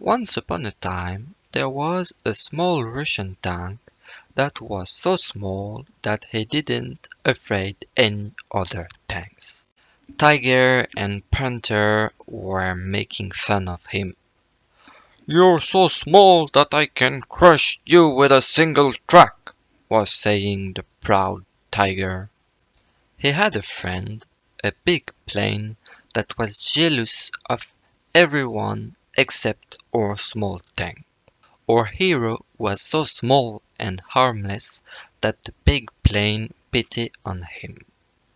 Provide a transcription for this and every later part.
Once upon a time there was a small Russian tank that was so small that he didn't afraid any other tanks. Tiger and Panther were making fun of him. "You're so small that I can crush you with a single track," was saying the proud Tiger. He had a friend, a big plane, that was jealous of everyone except our small tank. Our hero was so small and harmless that the big plane pity on him.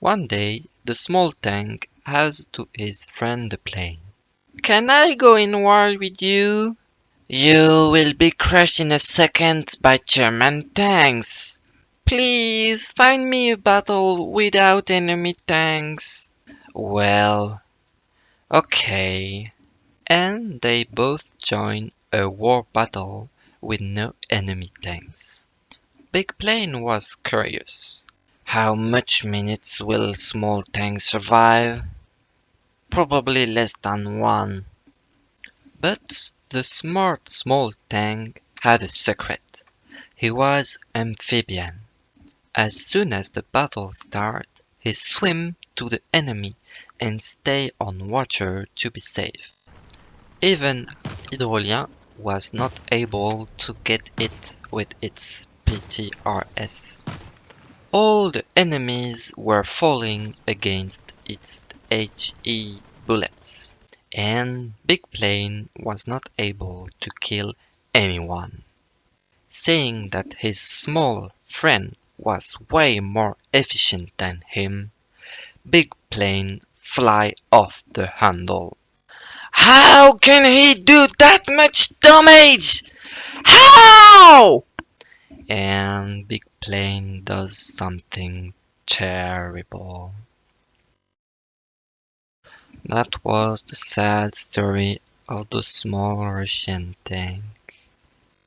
One day the small tank asked to his friend the plane, "Can I go in war with you?" "You will be crushed in a second by German tanks." "Please find me a battle without enemy tanks." "Well, okay." And they both joined a war battle with no enemy tanks. Big Plane was curious. "How much minutes will small tank survive?" "Probably less than one." But the smart small tank had a secret. He was amphibian. As soon as the battle started, he swam to the enemy and stayed on water to be safe. Even Hydrolien was not able to get it with its PTRS. All the enemies were falling against its HE bullets, and Big Plane was not able to kill anyone. Seeing that his small friend was way more efficient than him, Big Plane fly off the handle. "How can he do that much damage? How?" And Big Plane does something terrible. That was the sad story of the small Russian tank.